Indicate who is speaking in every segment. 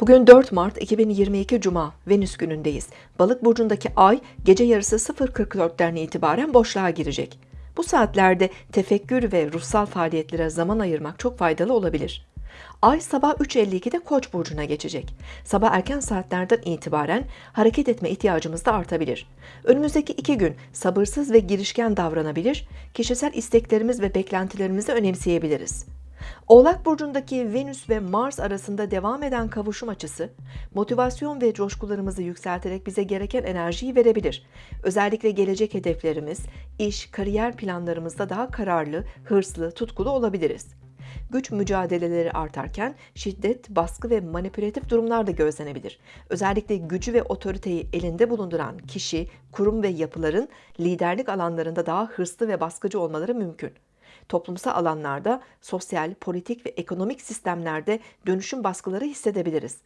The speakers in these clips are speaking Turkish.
Speaker 1: Bugün 4 Mart 2022 Cuma, Venüs günündeyiz. Balık burcundaki ay gece yarısı 0.44'ten itibaren boşluğa girecek. Bu saatlerde tefekkür ve ruhsal faaliyetlere zaman ayırmak çok faydalı olabilir. Ay sabah 3.52'de Koç burcuna geçecek. Sabah erken saatlerden itibaren hareket etme ihtiyacımız da artabilir. Önümüzdeki iki gün sabırsız ve girişken davranabilir, kişisel isteklerimiz ve beklentilerimizi önemseyebiliriz. Oğlak burcundaki Venüs ve Mars arasında devam eden kavuşum açısı, motivasyon ve coşkularımızı yükselterek bize gereken enerjiyi verebilir. Özellikle gelecek hedeflerimiz, iş, kariyer planlarımızda daha kararlı, hırslı, tutkulu olabiliriz. Güç mücadeleleri artarken şiddet, baskı ve manipülatif durumlar da gözlenebilir. Özellikle gücü ve otoriteyi elinde bulunduran kişi, kurum ve yapıların liderlik alanlarında daha hırslı ve baskıcı olmaları mümkün toplumsal alanlarda, sosyal, politik ve ekonomik sistemlerde dönüşüm baskıları hissedebiliriz.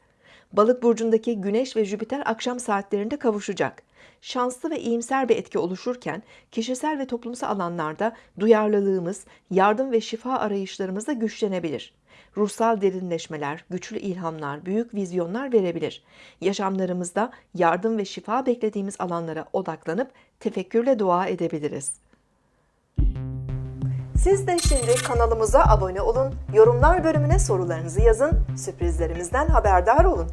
Speaker 1: Balık burcundaki Güneş ve Jüpiter akşam saatlerinde kavuşacak. Şanslı ve iyimser bir etki oluşurken kişisel ve toplumsal alanlarda duyarlılığımız, yardım ve şifa arayışlarımız da güçlenebilir. Ruhsal derinleşmeler, güçlü ilhamlar, büyük vizyonlar verebilir. Yaşamlarımızda yardım ve şifa beklediğimiz alanlara odaklanıp tefekkürle dua edebiliriz. Siz de şimdi kanalımıza abone olun, yorumlar bölümüne sorularınızı yazın, sürprizlerimizden haberdar olun.